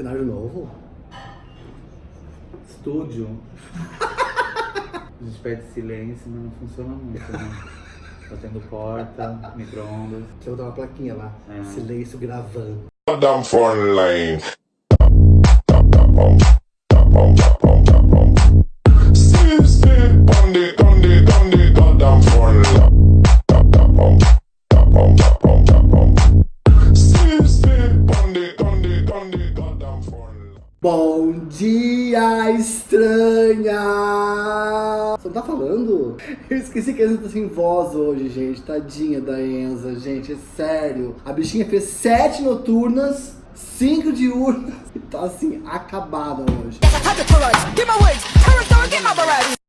Cenário novo? Estúdio. A gente pede silêncio, mas não funciona muito, né? Tá tendo porta, micro-ondas. Deixa eu botar uma plaquinha lá. É. Silêncio gravando. Damn phone line. Eu esqueci que a Enza tá sem voz hoje, gente. Tadinha da Enza, gente. É sério. A bichinha fez sete noturnas, cinco diurnas e tá assim, acabada hoje.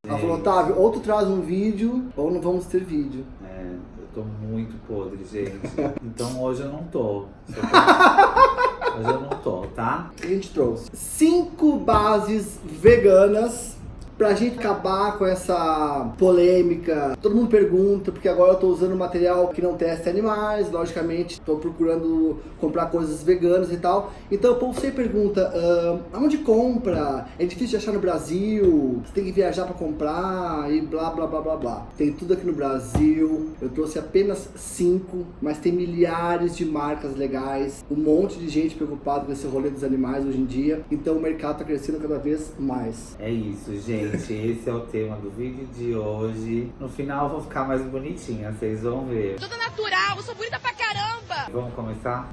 Ela falou, Otávio, ou tu traz um vídeo, ou não vamos ter vídeo. É, eu tô muito podre, gente. Então hoje eu não tô. Hoje eu não tô, tá? A gente trouxe cinco bases veganas pra gente acabar com essa polêmica. Todo mundo pergunta, porque agora eu tô usando material que não testa animais, logicamente, tô procurando comprar coisas veganas e tal. Então o povo sempre pergunta, "Ah, aonde compra? É difícil de achar no Brasil? Você tem que viajar pra comprar e blá blá blá blá blá. Tem tudo aqui no Brasil. Eu trouxe apenas cinco, mas tem milhares de marcas legais, um monte de gente preocupada com esse rolê dos animais hoje em dia. Então o mercado tá crescendo cada vez mais. É isso, gente. Esse é o tema do vídeo de hoje. No final eu vou ficar mais bonitinha, vocês vão ver. Toda natural, eu sou bonita pra caramba. Vamos começar?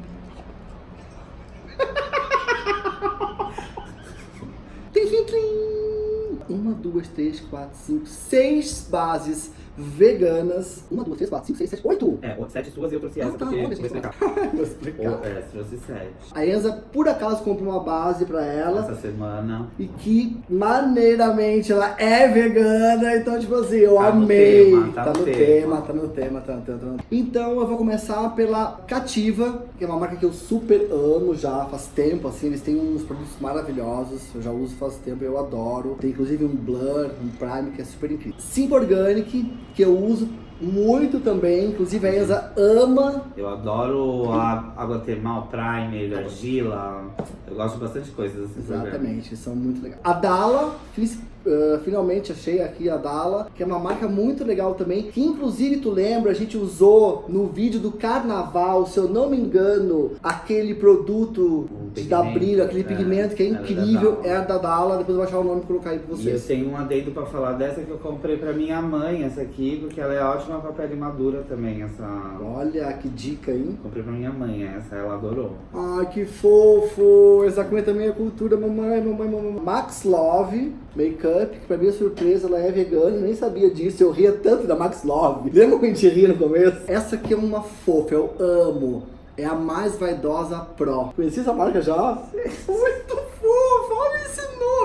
Uma, duas, três, quatro, cinco, seis bases veganas. Uma, duas, três, quatro, cinco, seis, sete, oito. É, sete suas e eu trouxe Ah, essa tá, porque olha, vou explicar. Vou Ou, explicar. é, trouxe sete. A Enza, por acaso, comprou uma base pra ela. Essa semana. E que maneiramente ela é vegana, então tipo assim, eu Tá no amei. tema, tá, tá no no tema, tá no tema, tá no tema, tá no tema. Então eu vou começar pela Cativa, que é uma marca que eu super amo já faz tempo, assim, eles têm uns produtos maravilhosos, eu já uso faz tempo, eu adoro. Tem inclusive um blur, um prime que é super incrível. Simple Organic, que eu uso muito também, inclusive a Enza ama Eu adoro a água termal, primer, argila. Eu gosto de bastante coisas assim. Exatamente, são muito legais. A Dala, fiz, uh, finalmente achei aqui a Dala, que é uma marca muito legal também, que inclusive tu lembra, a gente usou no vídeo do carnaval, se eu não me engano, aquele produto De dar brilho, aquele é, pigmento que é da incrível, é a da Dala, depois eu vou achar o nome e colocar aí pra E eu vocês. tenho um adendo pra falar dessa que eu comprei pra minha mãe, essa aqui, porque ela é ótima pra pele madura também, essa... Olha que dica, hein? Comprei pra minha mãe essa, ela adorou. Ai, que fofo! Essa coisa também é cultura, mamãe, mamãe, mamãe. Max Love Makeup, que pra minha surpresa ela é vegana, eu nem sabia disso. Eu ria tanto da Max Love. Lembra quando a gente ria no começo? Essa aqui é uma fofa, eu amo. É a mais vaidosa Pro. Conheci essa marca já? Muito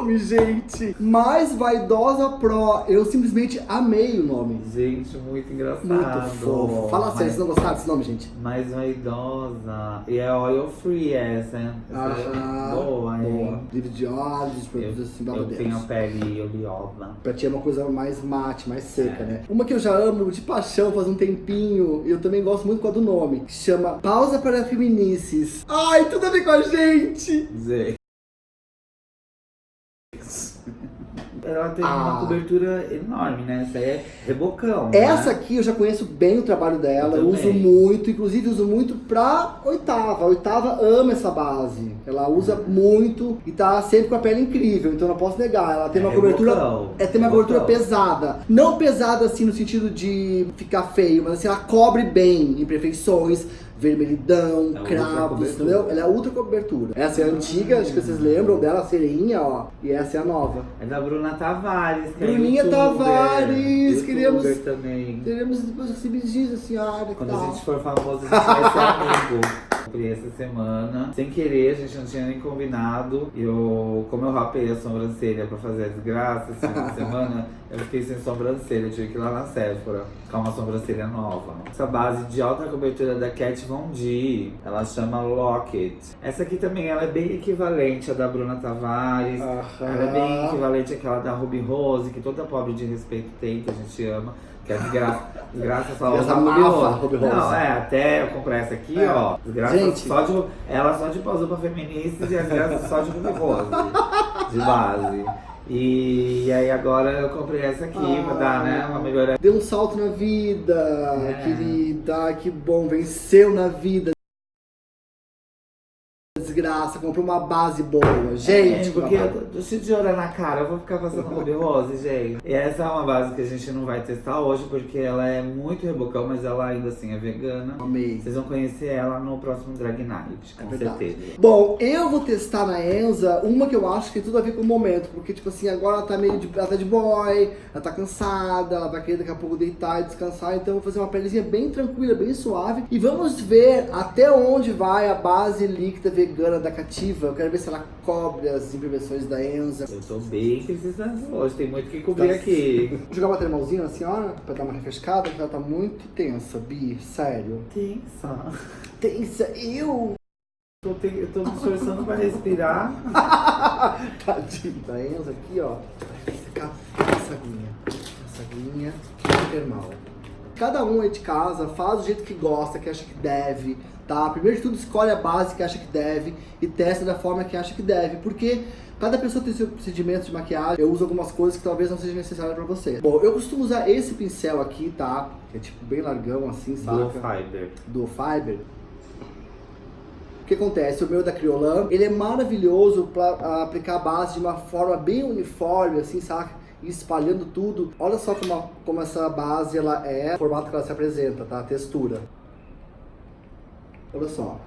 nome, gente. Mais vaidosa Pro. Eu simplesmente amei o nome. Gente, muito engraçado. Muito fofo. Fala sério, vocês não gostaram desse nome, gente? mais vaidosa. E é oil free essa. Essa Ah, é boa, hein? boa. Livre de óleos, produtos Eu, assim, eu tenho a pele oleosa. Pra ti é uma coisa mais mate, mais seca, É. né? Uma que eu já amo de paixão faz um tempinho, e eu também gosto muito com a do nome, que chama Pausa para Feminices. Ai, tudo a ver com a gente! Dizer. Ela tem Ah. uma cobertura enorme, né? Essa é rebocão. Essa né? aqui eu já conheço bem o trabalho dela, eu, Eu uso muito, inclusive uso muito pra oitava. A oitava ama essa base. Ela usa muito e tá sempre com a pele incrível, então não posso negar. Ela tem É uma cobertura rebocão, É, tem uma rebocão. cobertura pesada. Não pesada assim no sentido de ficar feio, mas assim, ela cobre bem imperfeições, vermelhidão, É cravos, entendeu? Ela é ultra cobertura. Essa é a antiga, acho que vocês lembram dela, a sereinha, ó. E essa é a nova. É da Bruna Tavares, que Bruninha é youtuber, Tavares, youtuber queríamos- também. Teremos depois esse beijinho assim, ah, Quando a tal. gente for famoso, a gente vai ser amigo. Comprei essa semana. Sem querer, a gente não tinha nem combinado. Eu, como eu rapei a sobrancelha pra fazer a desgraça esse de semana, eu fiquei sem sobrancelha. Eu tive que ir lá na Sephora com uma sobrancelha nova. Essa base de alta cobertura da Kat Von D, ela chama Locket. Essa aqui também, ela é bem equivalente à da Bruna Tavares. Aham. Ela é bem equivalente àquela da Ruby Rose, que toda pobre de respeito tem, que a gente ama. Que é de graça. De graça só Essa usa Ruby Rose. Não, é, até eu comprar essa aqui, É. ó. De graça Gente. só de. Ela só de pausa feministas e as graças só de Ruby Rose. De base. E, aí agora eu comprei essa aqui pra dar, né? Uma melhorada. Deu um salto na vida, É. querida. Que bom, venceu na vida. Desgraça, comprou uma base boa. Gente, É, porque eu cheio de olhar na cara, eu vou ficar passando Ruby Rose, gente. E essa é uma base que a gente não vai testar hoje, porque ela é muito rebocão, mas ela ainda assim é vegana. Amei. Vocês vão conhecer ela no próximo Drag Night, com É certeza. Bom, eu vou testar na Enza uma que eu acho que tem tudo a ver com o momento. Porque, tipo assim, agora ela tá meio de. Ela tá de boy, ela tá cansada, ela vai querer daqui a pouco deitar e descansar. Então eu vou fazer uma pelezinha bem tranquila, bem suave. E vamos ver até onde vai a base líquida vegana da Cativa. Eu quero ver se ela cobre as imperfeições da Enza. Eu tô bem precisando hoje, tem muito que cobrir Tá. aqui. Vou jogar uma mãozinha na senhora pra dar uma refrescada, porque ela tá muito tensa, Bi. Sério. Tensa. Tensa, eu! Tô, te- eu tô me esforçando pra respirar. Tadinho da Enza aqui, ó. Vai secar essa aguinha. Essa aguinha que termal. Cada um aí de casa faz do jeito que gosta, que acha que deve, tá? Primeiro de tudo, escolhe a base que acha que deve e testa da forma que acha que deve, porque cada pessoa tem seu procedimento de maquiagem. Eu uso algumas coisas que talvez não sejam necessárias pra você. Bom, eu costumo usar esse pincel aqui, tá? Que é tipo bem largão assim, saca? Fiber. do Fiber. O que acontece? O meu da Criolan, ele é maravilhoso para aplicar a base de uma forma bem uniforme, assim, saca? Espalhando tudo. Olha só como, como essa base ela é, o formato que ela se apresenta, tá? A textura. Olha só.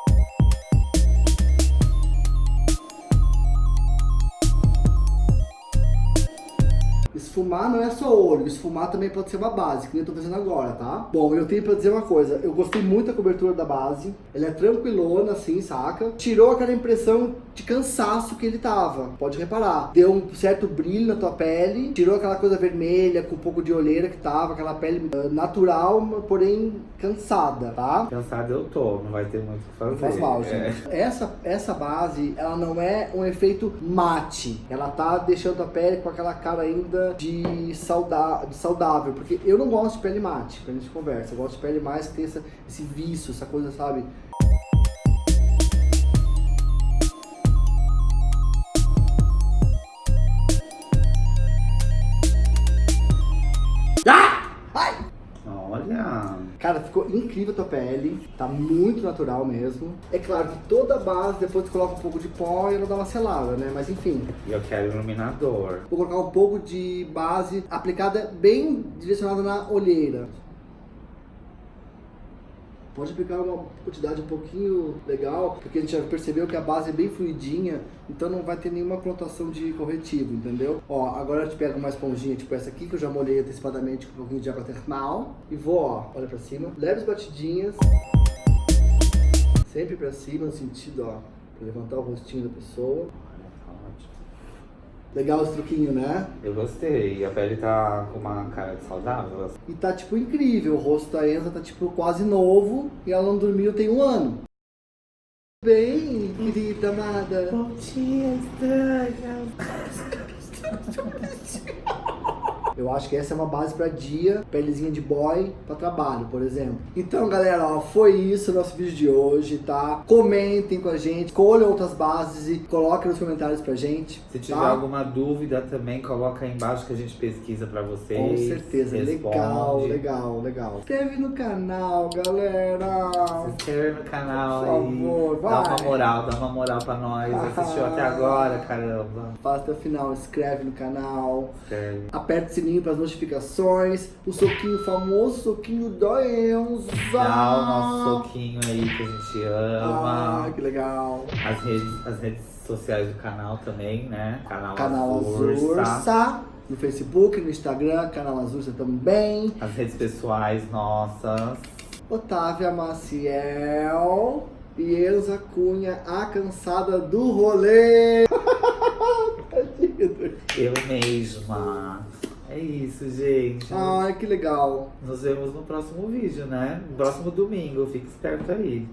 Esfumar não é só olho, esfumar também pode ser uma base, que nem eu tô fazendo agora, tá? Bom, eu tenho pra dizer uma coisa, eu gostei muito da cobertura da base, ela é tranquilona assim, saca? Tirou aquela impressão de cansaço que ele tava, pode reparar. Deu um certo brilho na tua pele, tirou aquela coisa vermelha com um pouco de olheira que tava, aquela pele eh, natural, porém cansada, tá? Cansado eu tô, não vai ter muito o que fazer. Faz mal, É. gente. Essa, essa base, ela não é um efeito mate. Ela tá deixando a pele com aquela cara ainda de, sauda de saudável. Porque eu não gosto de pele mate, quando a gente conversa. Eu gosto de pele mais que tem essa, esse vício, essa coisa, sabe? Incrível a tua pele, tá muito natural mesmo. É claro que toda base, depois tu coloca um pouco de pó e ela dá uma selada, né? Mas enfim, E eu quero iluminador. vou colocar um pouco de base aplicada bem direcionada na olheira. Pode aplicar uma quantidade um pouquinho legal, porque a gente já percebeu que a base é bem fluidinha, então não vai ter nenhuma conotação de corretivo, entendeu? Ó, agora eu te pego uma esponjinha tipo essa aqui, que eu já molhei antecipadamente com um pouquinho de água termal. E vou, ó, olha pra cima, leves batidinhas, sempre pra cima, no sentido, ó, pra levantar o rostinho da pessoa. Legal esse truquinho, né? Eu gostei. A pele tá com uma cara de saudável. E tá, tipo, incrível. O rosto da Enza tá, tipo, quase novo e ela não dormiu tem um ano. Bem, querida amada. Bom dia, estranha. Eu acho que essa é uma base pra dia, pelezinha de boy pra trabalho, por exemplo. Então, galera, ó, foi isso o nosso vídeo de hoje, tá? Comentem com a gente, escolham outras bases e coloquem nos comentários pra gente. Se tiver tá? alguma dúvida também, coloca aí embaixo que a gente pesquisa pra vocês. Com certeza, responde. legal, legal, legal. Se inscreve no canal, galera. Se inscreve no canal Por favor, aí. Dá vai. uma moral, dá uma moral pra nós. Assistiu Ah. até agora, caramba. Faz até o final, inscreve no canal. Inscreve. Aperta o sininho para as notificações. O soquinho, o famoso soquinho da Enza. Dá o nosso soquinho aí que a gente ama. Ah, que legal. As redes, as redes sociais do canal também, né? Canal, Canal Azursa. Azursa. No Facebook, no Instagram, canal Azursa também. As redes pessoais nossas. Otávia Maciel e Enza Cunha, a cansada do rolê. Do- Eu mesma. É isso, gente. Ai, que legal. Nos vemos no próximo vídeo, né? No próximo domingo. Fique esperto aí.